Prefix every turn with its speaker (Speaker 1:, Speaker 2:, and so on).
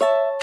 Speaker 1: you